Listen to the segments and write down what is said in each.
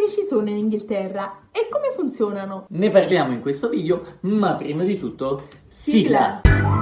ferie ci sono in Inghilterra e come funzionano? Ne parliamo in questo video, ma prima di tutto, sigla! Sigla.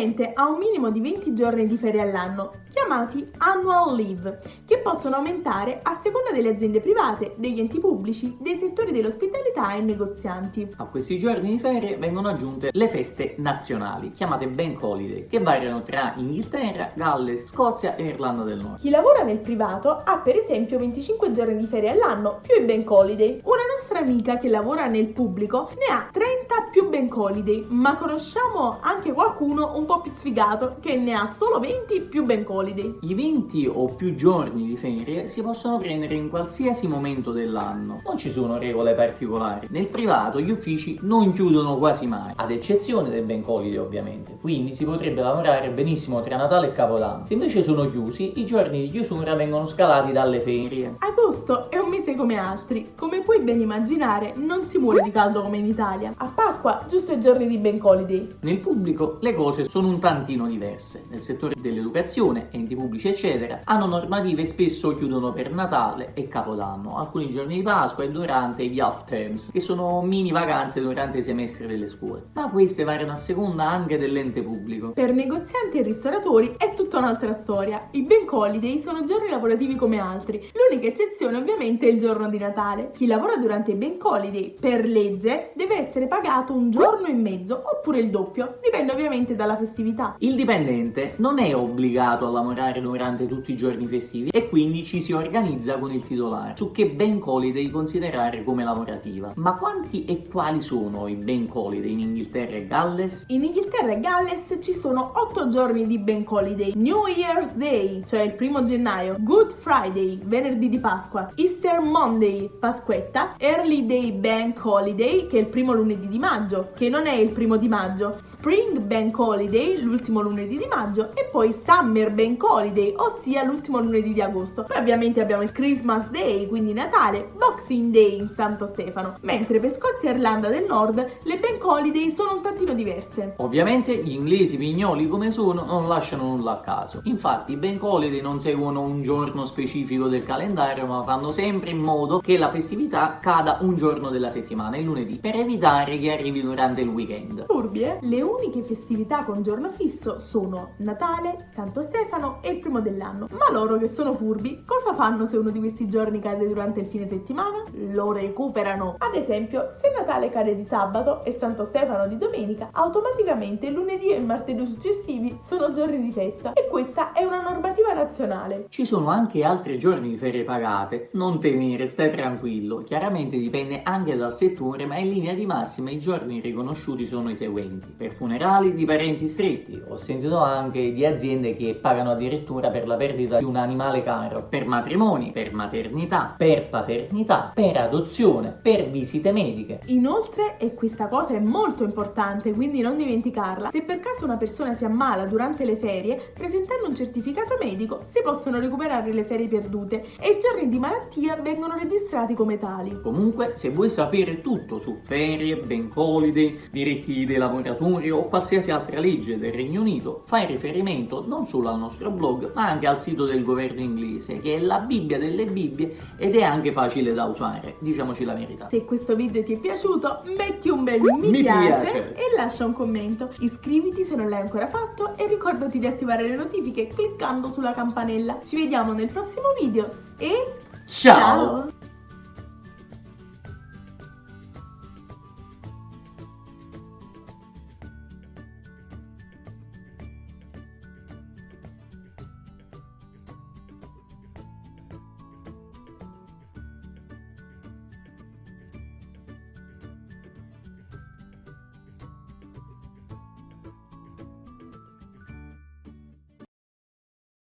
Dipendente ha un minimo di 20 giorni di ferie all'anno, chiamati annual leave, che possono aumentare a seconda delle aziende private, degli enti pubblici, dei settori dell'ospitalità e negozianti. A questi giorni di ferie vengono aggiunte le feste nazionali, chiamate Bank Holiday, che variano tra Inghilterra, Galles, Scozia e Irlanda del Nord. Chi lavora nel privato ha per esempio 25 giorni di ferie all'anno più i bank holiday. Una nostra amica che lavora nel pubblico ne ha 30 più bank holiday, ma conosciamo anche qualcuno un po' più sfigato che ne ha solo 20 più bank holiday. I 20 o più giorni di ferie si possono prendere in qualsiasi momento dell'anno, non ci sono regole particolari. Nel privato gli uffici non chiudono quasi mai, ad eccezione del bank holiday ovviamente, quindi si potrebbe lavorare benissimo tra Natale e Capodanno. Se invece sono chiusi, i giorni di chiusura vengono scalati dalle ferie. Agosto è un mese come altri, come puoi ben immaginare non si muore di caldo come in Italia. A Pasqua giusto i giorni di bank holiday. Nel pubblico le cose sono un tantino diverse. Nel settore dell'educazione, enti pubblici eccetera, hanno normative e spesso chiudono per Natale e Capodanno, alcuni giorni di Pasqua e durante gli off terms, che sono mini vacanze durante i semestri delle scuole. Ma queste variano a seconda anche dell'ente pubblico. Per negozianti e ristoratori è tutta un'altra storia. I bank holiday sono giorni lavorativi come altri. L'unica eccezione ovviamente è il giorno di Natale. Chi lavora durante i bank holiday per legge deve essere pagato un giorno e mezzo oppure il doppio, dipende ovviamente dalla festività. Il dipendente non è obbligato a lavorare durante tutti i giorni festivi e quindi ci si organizza con il titolare su che bank holiday considerare come lavorativa. Ma quanti e quali sono i bank holiday in Inghilterra e Galles? In Inghilterra e Galles ci sono 8 giorni di bank holiday. New Year's Day, cioè il primo gennaio, Good Friday, venerdì di Pasqua, Easter Monday, Pasquetta, Early Day Bank Holiday, che è il primo lunedì di maggio, che non è il primo di maggio, Spring Bank Holiday, l'ultimo lunedì di maggio, e poi Summer Bank Holiday, ossia l'ultimo lunedì di agosto. Poi ovviamente abbiamo il Christmas Day, quindi Natale, Boxing Day in Santo Stefano, mentre per Scozia e Irlanda del Nord le bank holiday sono un tantino diverse. Ovviamente gli inglesi pignoli come sono non lasciano nulla a caso. Infatti i bank holiday non seguono un giorno specifico del calendario ma fanno sempre in modo che la festività cada un giorno della settimana, il lunedì, per evitare che arrivi durante il weekend. Furbi, eh? Le uniche festività con giorno fisso sono Natale, Santo Stefano e il primo dell'anno. Ma loro che sono furbi, cosa fanno se uno di questi giorni cade durante il fine settimana? Lo recuperano. Ad esempio, se Natale cade di sabato e Santo Stefano di domenica, automaticamente lunedì e il martedì successivi sono giorni di festa e questa è una normativa nazionale. Ci sono anche altri giorni di ferie pagate, non temere, stai tranquillo. Chiaramente dipende anche dal settore, ma in linea di massima i giorni riconosciuti sono i seguenti. Per funerali di parenti stretti, ho sentito anche di aziende che pagano addirittura per la perdita di un animale caro, per matrimoni, per maternità, per paternità, per adozione, per visite mediche. Inoltre, e questa cosa è molto importante, quindi non dimenticarla, se per caso una persona si ammala durante le ferie, presentando un certificato medico si possono recuperare le ferie perdute e i giorni di malattia vengono registrati come tali. Comunque, se vuoi sapere tutto su ferie, bank holiday, diritti dei lavoratori o qualsiasi altra legge del Regno Unito, fai riferimento non solo al nostro blog, ma anche al sito del governo inglese, che è la Bibbia delle Bibbie ed è anche facile da usare, diciamoci la verità. Se questo video ti è piaciuto, metti un bel mi, Mi piace, piace. e lascia un commento. Iscriviti se non l'hai ancora fatto e ricordati di attivare le notifiche cliccando sulla campanella. Ci vediamo nel prossimo video e Ciao.